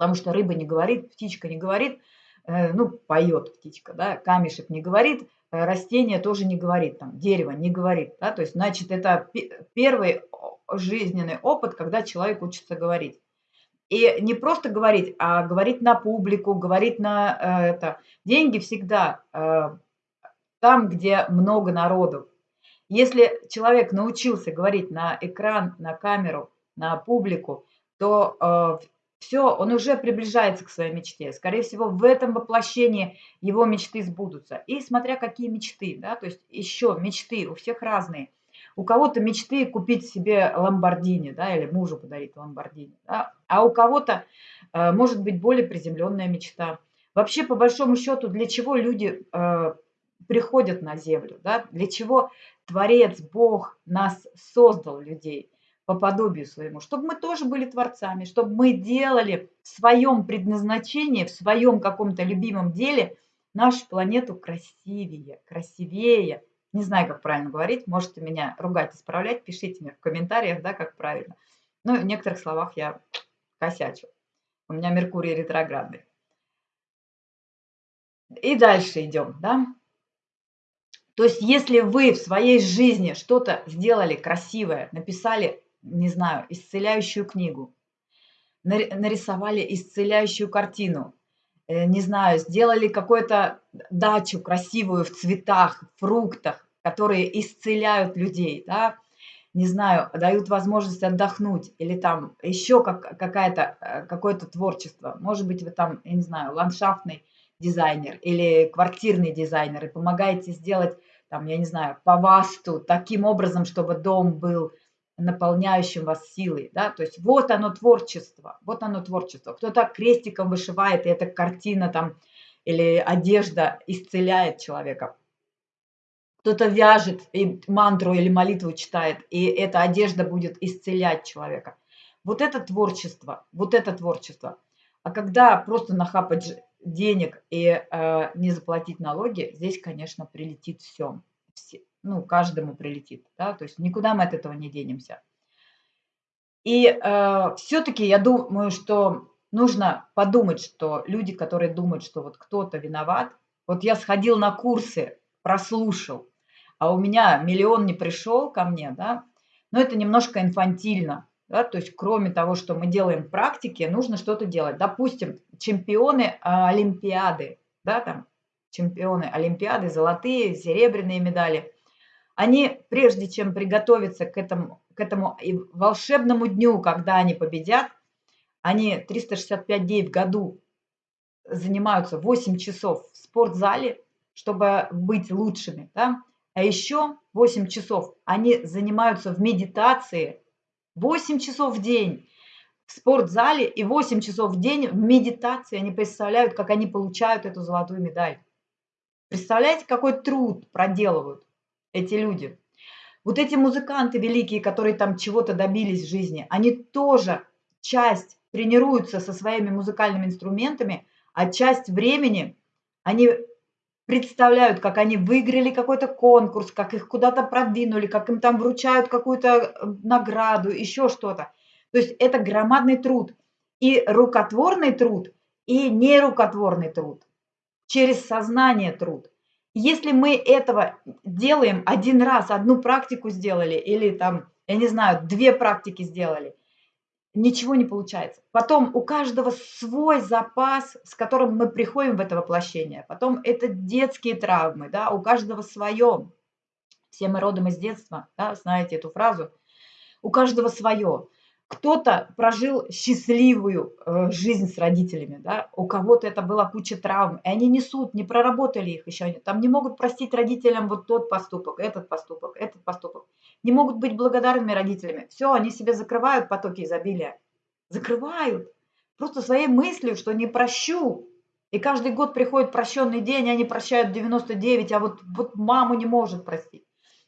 потому что рыба не говорит, птичка не говорит, э, ну, поет птичка, да, камешек не говорит, э, растение тоже не говорит, там, дерево не говорит, да, то есть, значит, это первый жизненный опыт, когда человек учится говорить. И не просто говорить, а говорить на публику, говорить на э, это. Деньги всегда э, там, где много народу. Если человек научился говорить на экран, на камеру, на публику, то э, все, он уже приближается к своей мечте. Скорее всего, в этом воплощении его мечты сбудутся. И смотря какие мечты, да, то есть еще мечты у всех разные. У кого-то мечты купить себе ламбордини, да, или мужу подарить ламбордини, да, а у кого-то э, может быть более приземленная мечта. Вообще, по большому счету, для чего люди э, приходят на землю, да, для чего Творец, Бог нас создал, людей – по подобию своему, чтобы мы тоже были творцами, чтобы мы делали в своем предназначении, в своем каком-то любимом деле нашу планету красивее, красивее. Не знаю, как правильно говорить, можете меня ругать, исправлять, пишите мне в комментариях, да, как правильно. Ну, в некоторых словах я косячу. У меня Меркурий ретроградный. И дальше идем, да. То есть, если вы в своей жизни что-то сделали красивое, написали, не знаю, исцеляющую книгу, нарисовали исцеляющую картину, э, не знаю, сделали какую-то дачу красивую в цветах, фруктах, которые исцеляют людей, да, не знаю, дают возможность отдохнуть, или там еще как, какая-то, э, какое-то творчество. Может быть, вы там, я не знаю, ландшафтный дизайнер или квартирный дизайнер, и помогаете сделать, там, я не знаю, по васту таким образом, чтобы дом был наполняющим вас силой, да, то есть вот оно творчество, вот оно творчество. Кто-то крестиком вышивает, и эта картина там или одежда исцеляет человека. Кто-то вяжет и мантру или молитву читает, и эта одежда будет исцелять человека. Вот это творчество, вот это творчество. А когда просто нахапать денег и э, не заплатить налоги, здесь, конечно, прилетит все. все. Ну, каждому прилетит, да, то есть никуда мы от этого не денемся. И э, все-таки я думаю, что нужно подумать, что люди, которые думают, что вот кто-то виноват, вот я сходил на курсы, прослушал, а у меня миллион не пришел ко мне, да, но это немножко инфантильно. Да, то есть кроме того, что мы делаем практики, нужно что-то делать. Допустим, чемпионы Олимпиады, да, там чемпионы Олимпиады, золотые, серебряные медали, они, прежде чем приготовиться к этому, к этому волшебному дню, когда они победят, они 365 дней в году занимаются 8 часов в спортзале, чтобы быть лучшими. Да? А еще 8 часов они занимаются в медитации 8 часов в день в спортзале и 8 часов в день в медитации. Они представляют, как они получают эту золотую медаль. Представляете, какой труд проделывают эти люди. Вот эти музыканты великие, которые там чего-то добились в жизни, они тоже часть тренируются со своими музыкальными инструментами, а часть времени они представляют, как они выиграли какой-то конкурс, как их куда-то продвинули, как им там вручают какую-то э, награду, еще что-то. То есть это громадный труд. И рукотворный труд, и нерукотворный труд. Через сознание труд. Если мы этого делаем один раз, одну практику сделали, или там, я не знаю, две практики сделали, ничего не получается. Потом у каждого свой запас, с которым мы приходим в это воплощение. Потом это детские травмы, да, у каждого свое. Все мы родом из детства, да, знаете эту фразу. У каждого свое. Кто-то прожил счастливую э, жизнь с родителями, да, у кого-то это была куча травм, и они несут, не проработали их еще, там не могут простить родителям вот тот поступок, этот поступок, этот поступок, не могут быть благодарными родителями. Все, они себе закрывают потоки изобилия, закрывают, просто своей мыслью, что не прощу. И каждый год приходит прощенный день, они прощают 99, а вот, вот маму не может простить.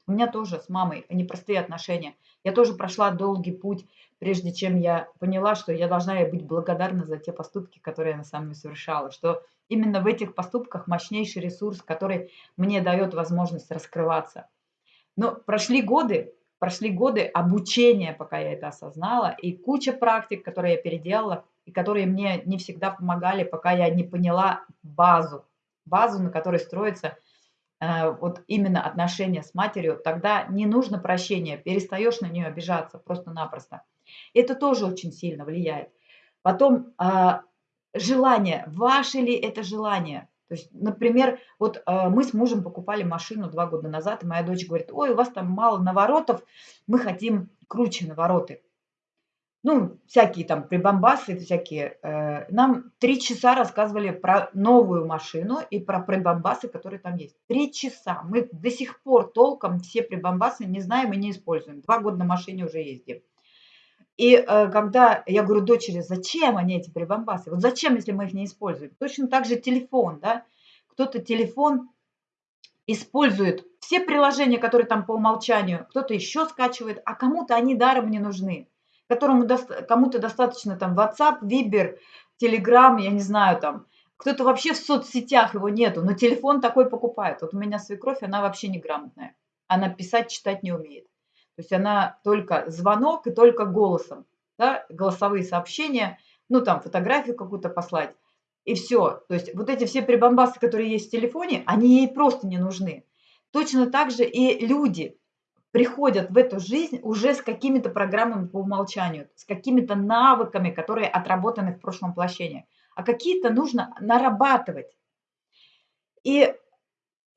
У меня тоже с мамой непростые отношения. Я тоже прошла долгий путь прежде чем я поняла, что я должна быть благодарна за те поступки, которые я на самом деле совершала, что именно в этих поступках мощнейший ресурс, который мне дает возможность раскрываться. Но прошли годы, прошли годы обучения, пока я это осознала, и куча практик, которые я переделала, и которые мне не всегда помогали, пока я не поняла базу, базу, на которой строится э, вот именно отношения с матерью, тогда не нужно прощения, перестаешь на нее обижаться просто-напросто. Это тоже очень сильно влияет. Потом а, желание. Ваше ли это желание? То есть, например, вот э, мы с мужем покупали машину два года назад, и моя дочь говорит, ой, у вас там мало наворотов, мы хотим круче навороты. Ну, всякие там прибамбасы, всякие. Э, нам три часа рассказывали про новую машину и про прибамбасы, которые там есть. Три часа. Мы до сих пор толком все прибамбасы не знаем и не используем. Два года на машине уже ездим. И э, когда я говорю дочери, зачем они эти прибамбасы? Вот зачем, если мы их не используем? Точно так же телефон, да? Кто-то телефон использует все приложения, которые там по умолчанию, кто-то еще скачивает, а кому-то они даром не нужны. Которому кому-то достаточно там WhatsApp, Viber, Telegram, я не знаю там. Кто-то вообще в соцсетях его нету, но телефон такой покупает. Вот у меня свекровь, она вообще неграмотная. Она писать, читать не умеет. То есть она только звонок и только голосом. Да, голосовые сообщения, ну там фотографию какую-то послать. И все. То есть вот эти все прибамбасы, которые есть в телефоне, они ей просто не нужны. Точно так же и люди приходят в эту жизнь уже с какими-то программами по умолчанию, с какими-то навыками, которые отработаны в прошлом воплощении. А какие-то нужно нарабатывать. И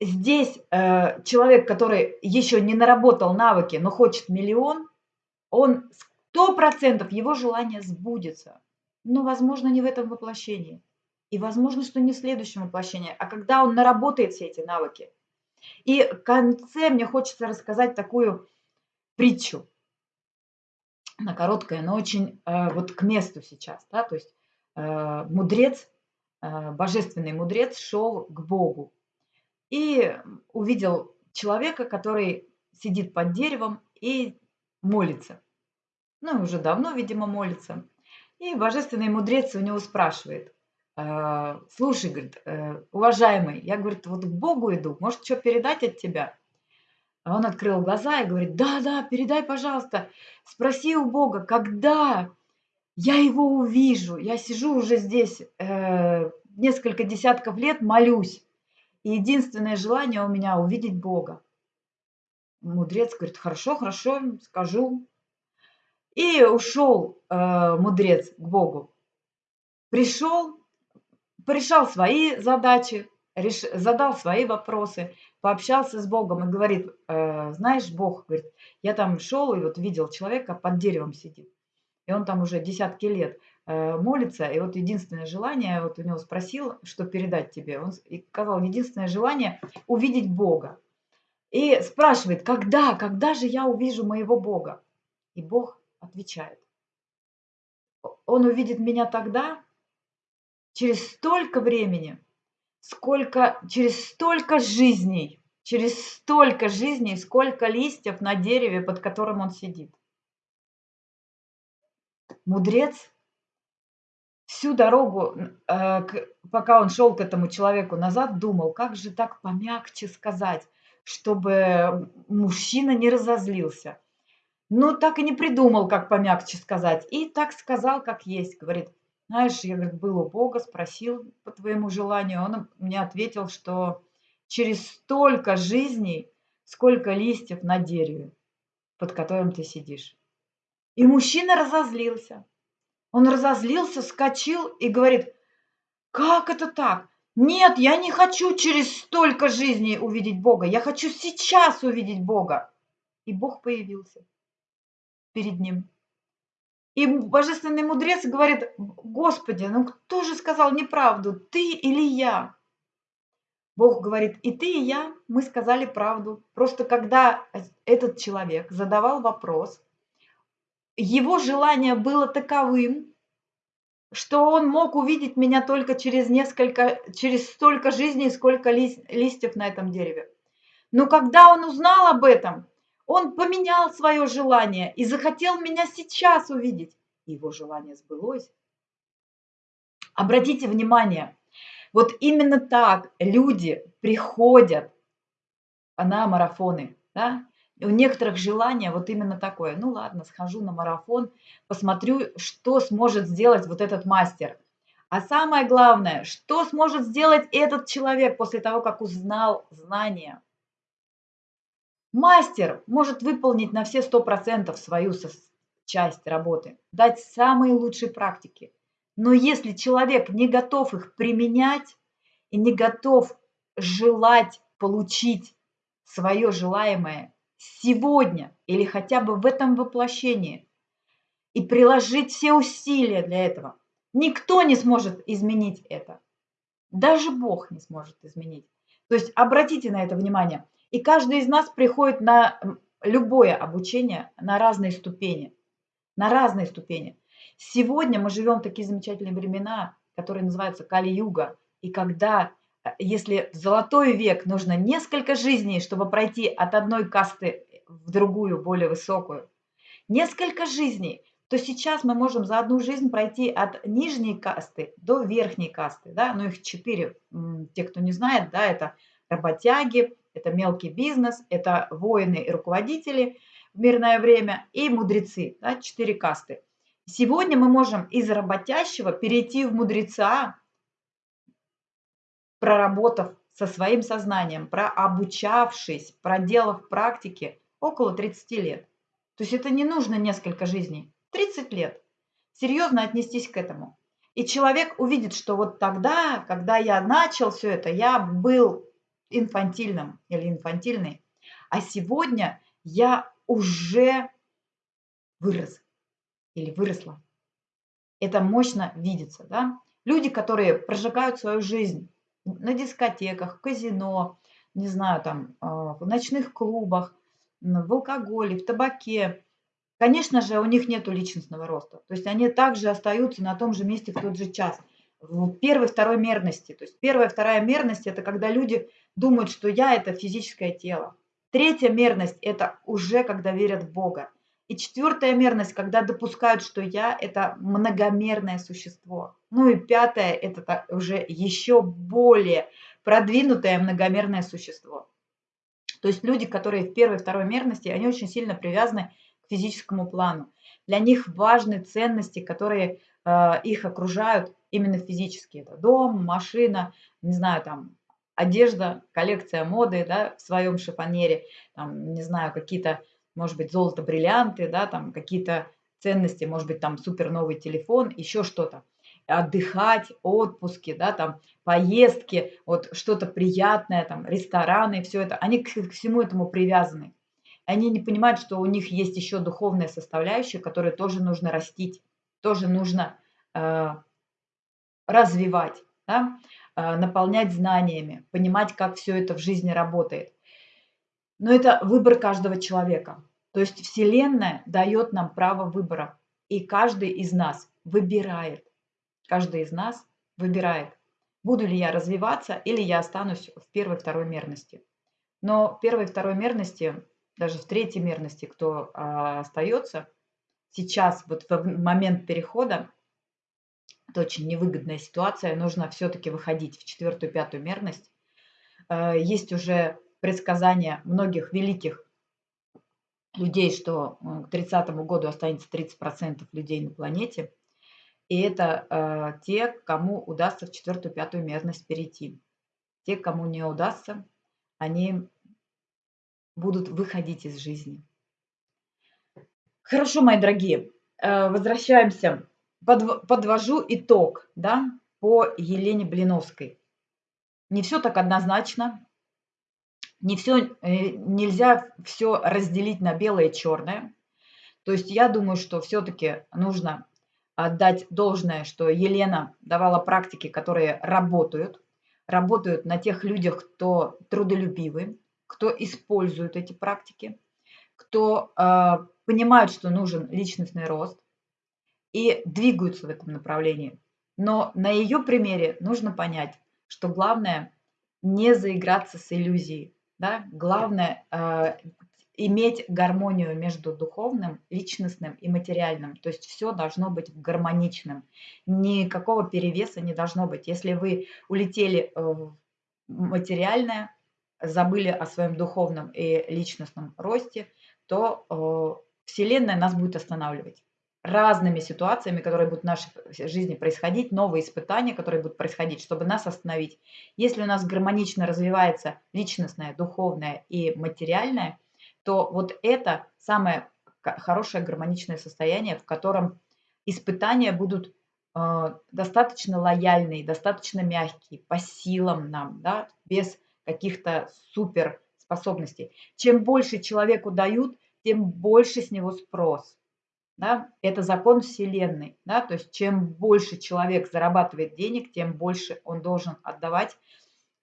здесь э, человек, который еще не наработал навыки, но хочет миллион, он сто процентов его желание сбудется. Но, возможно, не в этом воплощении. И возможно, что не в следующем воплощении, а когда он наработает все эти навыки. И в конце мне хочется рассказать такую притчу. Она короткая, но очень э, вот к месту сейчас. Да? То есть э, мудрец, э, божественный мудрец шел к Богу и увидел человека, который сидит под деревом и молится. Ну, уже давно, видимо, молится. И божественный мудрец у него спрашивает, а, слушай, говорит, э, уважаемый, я, говорит, вот к Богу иду, может, что передать от тебя? А он открыл глаза и говорит, да, да, передай, пожалуйста, спроси у Бога, когда я его увижу. Я сижу уже здесь э, несколько десятков лет, молюсь. И единственное желание у меня увидеть Бога. Мудрец говорит, хорошо, хорошо, скажу. И ушел э, мудрец к Богу. Пришел, порешал свои задачи, реш, задал свои вопросы, пообщался с Богом и говорит, э, знаешь, Бог, говорит, я там шел и вот видел человека под деревом сидит. И он там уже десятки лет молится, и вот единственное желание, вот у него спросил, что передать тебе. Он сказал, единственное желание увидеть Бога. И спрашивает, когда, когда же я увижу моего Бога? И Бог отвечает, он увидит меня тогда, через столько времени, сколько, через столько жизней, через столько жизней, сколько листьев на дереве, под которым он сидит. Мудрец всю дорогу, э, пока он шел к этому человеку назад, думал, как же так помягче сказать, чтобы мужчина не разозлился. Но так и не придумал, как помягче сказать. И так сказал, как есть. Говорит, знаешь, я говорит, был у Бога, спросил по твоему желанию. Он мне ответил, что через столько жизней, сколько листьев на дереве, под которым ты сидишь. И мужчина разозлился. Он разозлился, скочил и говорит, как это так? Нет, я не хочу через столько жизней увидеть Бога. Я хочу сейчас увидеть Бога. И Бог появился перед ним. И божественный мудрец говорит, Господи, ну кто же сказал неправду, ты или я? Бог говорит, и ты, и я, мы сказали правду. Просто когда этот человек задавал вопрос, его желание было таковым, что он мог увидеть меня только через несколько, через столько жизней, сколько листьев на этом дереве. Но когда он узнал об этом, он поменял свое желание и захотел меня сейчас увидеть. Его желание сбылось. Обратите внимание, вот именно так люди приходят на марафоны. Да? У некоторых желание вот именно такое. Ну ладно, схожу на марафон, посмотрю, что сможет сделать вот этот мастер. А самое главное, что сможет сделать этот человек после того, как узнал знания. Мастер может выполнить на все 100% свою часть работы, дать самые лучшие практики. Но если человек не готов их применять и не готов желать получить свое желаемое сегодня или хотя бы в этом воплощении и приложить все усилия для этого, никто не сможет изменить это. Даже Бог не сможет изменить. То есть обратите на это внимание – и каждый из нас приходит на любое обучение на разные ступени. На разные ступени. Сегодня мы живем в такие замечательные времена, которые называются Кали-юга. И когда если в золотой век нужно несколько жизней, чтобы пройти от одной касты в другую, более высокую, несколько жизней, то сейчас мы можем за одну жизнь пройти от нижней касты до верхней касты, да, ну их четыре, те, кто не знает, да, это работяги, это мелкий бизнес, это воины и руководители в мирное время и мудрецы, да, четыре касты. Сегодня мы можем из работящего перейти в мудреца, проработав со своим сознанием, прообучавшись, проделав практики около 30 лет. То есть это не нужно несколько жизней, 30 лет. Серьезно отнестись к этому. И человек увидит, что вот тогда, когда я начал все это, я был инфантильным или инфантильной, а сегодня я уже вырос или выросла. Это мощно видится, да? Люди, которые прожигают свою жизнь на дискотеках, в казино, не знаю, там, а, в ночных клубах, в алкоголе, в табаке, конечно же, у них нет личностного роста. То есть они также остаются на том же месте в тот же час. В первой, второй мерности. То есть первая, вторая мерность – это когда люди думают, что я – это физическое тело. Третья мерность – это уже когда верят в Бога. И четвертая мерность, когда допускают, что я – это многомерное существо. Ну и пятое – это уже еще более продвинутое многомерное существо. То есть люди, которые в первой и второй мерности, они очень сильно привязаны к физическому плану. Для них важны ценности, которые э, их окружают именно физически. Это дом, машина, не знаю, там, одежда, коллекция моды, да, в своем шифонере, там, не знаю, какие-то может быть, золото, бриллианты, да, там какие-то ценности, может быть, там супер новый телефон, еще что-то. Отдыхать, отпуски, да, там поездки, вот что-то приятное, там рестораны, все это, они к, к всему этому привязаны. Они не понимают, что у них есть еще духовная составляющая, которую тоже нужно растить, тоже нужно э, развивать, да, э, наполнять знаниями, понимать, как все это в жизни работает. Но это выбор каждого человека. То есть Вселенная дает нам право выбора. И каждый из нас выбирает. Каждый из нас выбирает, буду ли я развиваться или я останусь в первой, второй мерности. Но первой, второй мерности, даже в третьей мерности, кто а, остается, сейчас, вот в момент перехода, это очень невыгодная ситуация, нужно все-таки выходить в четвертую, пятую мерность. А, есть уже предсказания многих великих людей, что э, к 30 году останется 30% людей на планете. И это э, те, кому удастся в четвертую, пятую мерность перейти. Те, кому не удастся, они будут выходить из жизни. Хорошо, мои дорогие, э, возвращаемся. Подв подвожу итог да, по Елене Блиновской. Не все так однозначно, не все, э, нельзя все разделить на белое и черное. То есть я думаю, что все-таки нужно отдать должное, что Елена давала практики, которые работают, работают на тех людях, кто трудолюбивый, кто использует эти практики, кто э, понимает, что нужен личностный рост и двигаются в этом направлении. Но на ее примере нужно понять, что главное не заиграться с иллюзией, да? Главное э, иметь гармонию между духовным, личностным и материальным. То есть все должно быть гармоничным. Никакого перевеса не должно быть. Если вы улетели в материальное, забыли о своем духовном и личностном росте, то э, Вселенная нас будет останавливать разными ситуациями, которые будут в нашей жизни происходить, новые испытания, которые будут происходить, чтобы нас остановить. Если у нас гармонично развивается личностное, духовное и материальное, то вот это самое хорошее гармоничное состояние, в котором испытания будут э, достаточно лояльные, достаточно мягкие, по силам нам, да, без каких-то супер способностей. Чем больше человеку дают, тем больше с него спрос да, это закон Вселенной, да, то есть чем больше человек зарабатывает денег, тем больше он должен отдавать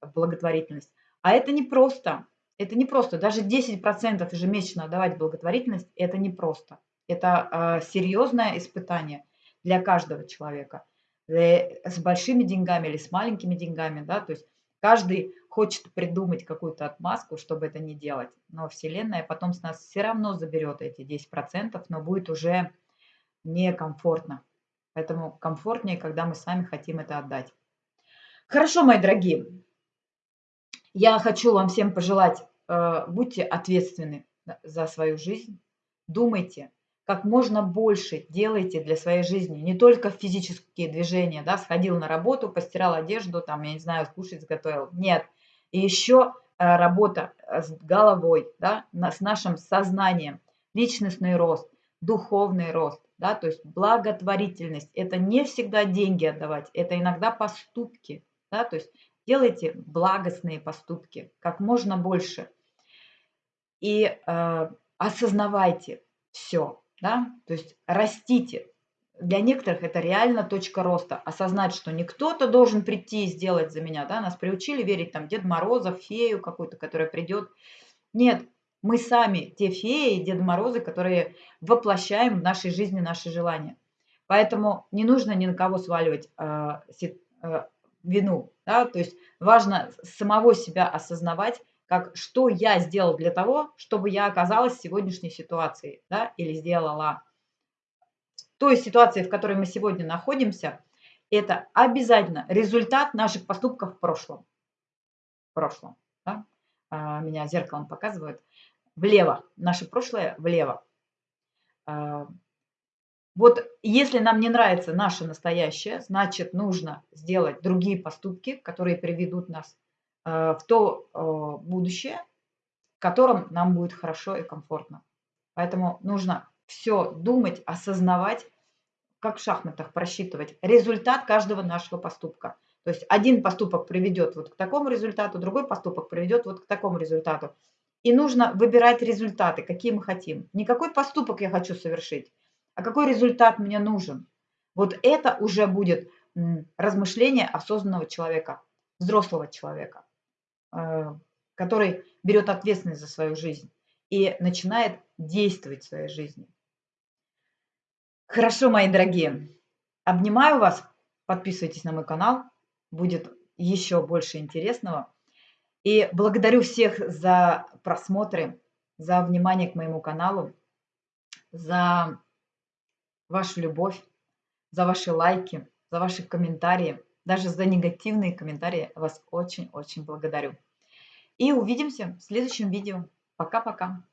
в благотворительность. А это не просто, это не просто, даже 10% ежемесячно отдавать благотворительность, это не просто. Это э, серьезное испытание для каждого человека. Э, с большими деньгами или с маленькими деньгами, да, то есть Каждый хочет придумать какую-то отмазку, чтобы это не делать. Но Вселенная потом с нас все равно заберет эти 10%, но будет уже некомфортно. Поэтому комфортнее, когда мы сами хотим это отдать. Хорошо, мои дорогие. Я хочу вам всем пожелать, э, будьте ответственны за свою жизнь, думайте, как можно больше делайте для своей жизни, не только физические движения, да, сходил на работу, постирал одежду, там, я не знаю, кушать сготовил. Нет. И еще э, работа э, с головой, да, с нашим сознанием, личностный рост, духовный рост, да, то есть благотворительность. Это не всегда деньги отдавать, это иногда поступки, да, то есть делайте благостные поступки как можно больше. И э, осознавайте все, да, то есть растите. Для некоторых это реально точка роста. Осознать, что не кто-то должен прийти и сделать за меня, да, нас приучили верить там Дед Мороза, фею какую-то, которая придет. Нет, мы сами те феи и Дед Морозы, которые воплощаем в нашей жизни наши желания. Поэтому не нужно ни на кого сваливать э, э, вину. Да? То есть важно самого себя осознавать, как что я сделал для того, чтобы я оказалась в сегодняшней ситуации, да, или сделала. Той ситуации, в которой мы сегодня находимся, это обязательно результат наших поступков в прошлом. В прошлом. Да? А, меня зеркалом показывают. Влево. Наше прошлое влево. А, вот если нам не нравится наше настоящее, значит нужно сделать другие поступки, которые приведут нас Э, в то будущее, в котором нам будет хорошо и комфортно. Поэтому нужно все думать, осознавать, как в шахматах просчитывать результат каждого нашего поступка. То есть один поступок приведет вот к такому результату, другой поступок приведет вот к такому результату. И нужно выбирать результаты, какие мы хотим. Не какой поступок я хочу совершить, а какой результат мне нужен. Вот это уже будет размышление осознанного человека, взрослого человека. А, который берет ответственность за свою жизнь и начинает действовать в своей жизни. Хорошо, мои дорогие. Обнимаю вас. Подписывайтесь на мой канал. Будет еще больше интересного. И благодарю всех за просмотры, за внимание к моему каналу, за вашу любовь, за ваши лайки, за ваши комментарии. Даже за негативные комментарии вас очень-очень благодарю. И увидимся в следующем видео. Пока-пока.